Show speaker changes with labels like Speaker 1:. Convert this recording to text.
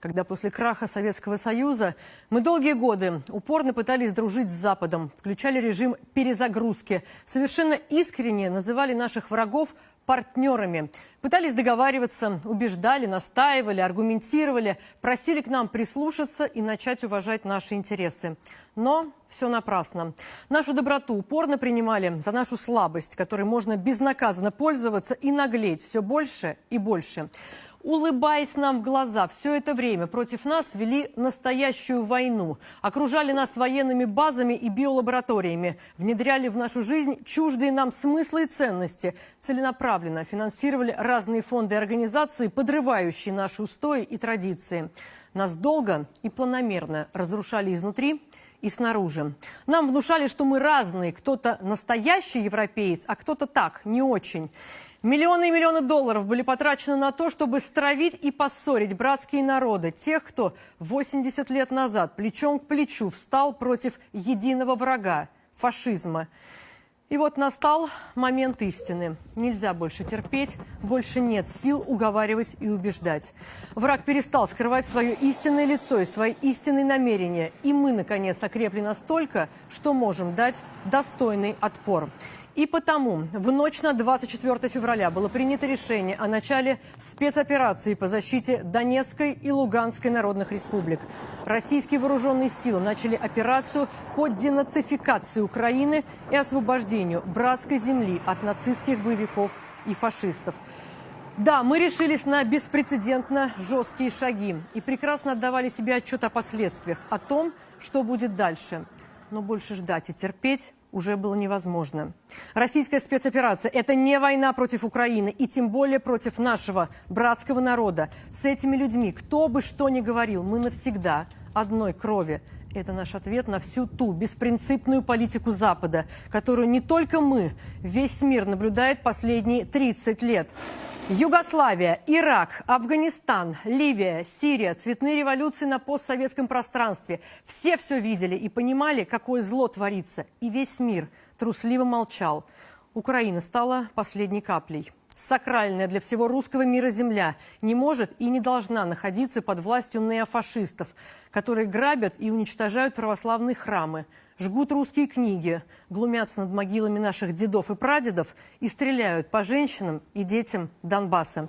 Speaker 1: когда после краха Советского Союза мы долгие годы упорно пытались дружить с Западом, включали режим перезагрузки, совершенно искренне называли наших врагов партнерами. Пытались договариваться, убеждали, настаивали, аргументировали, просили к нам прислушаться и начать уважать наши интересы. Но все напрасно. Нашу доброту упорно принимали за нашу слабость, которой можно безнаказанно пользоваться и наглеть все больше и больше улыбаясь нам в глаза, все это время против нас вели настоящую войну. Окружали нас военными базами и биолабораториями. Внедряли в нашу жизнь чуждые нам смыслы и ценности. Целенаправленно финансировали разные фонды и организации, подрывающие наши устои и традиции. Нас долго и планомерно разрушали изнутри и снаружи. Нам внушали, что мы разные. Кто-то настоящий европеец, а кто-то так, не очень. Миллионы и миллионы долларов были потрачены на то, чтобы стравить и поссорить братские народы, тех, кто 80 лет назад плечом к плечу встал против единого врага – фашизма. И вот настал момент истины. Нельзя больше терпеть, больше нет сил уговаривать и убеждать. Враг перестал скрывать свое истинное лицо и свои истинные намерения. И мы, наконец, окрепли настолько, что можем дать достойный отпор. И потому в ночь на 24 февраля было принято решение о начале спецоперации по защите Донецкой и Луганской народных республик. Российские вооруженные силы начали операцию по денацификации Украины и освобождению братской земли от нацистских боевиков и фашистов. Да, мы решились на беспрецедентно жесткие шаги и прекрасно отдавали себе отчет о последствиях, о том, что будет дальше. Но больше ждать и терпеть уже было невозможно. Российская спецоперация – это не война против Украины и тем более против нашего братского народа. С этими людьми, кто бы что ни говорил, мы навсегда одной крови. Это наш ответ на всю ту беспринципную политику Запада, которую не только мы, весь мир наблюдает последние 30 лет. Югославия, Ирак, Афганистан, Ливия, Сирия, цветные революции на постсоветском пространстве. Все все видели и понимали, какое зло творится. И весь мир трусливо молчал. Украина стала последней каплей. Сакральная для всего русского мира земля не может и не должна находиться под властью неофашистов, которые грабят и уничтожают православные храмы, жгут русские книги, глумятся над могилами наших дедов и прадедов и стреляют по женщинам и детям Донбасса.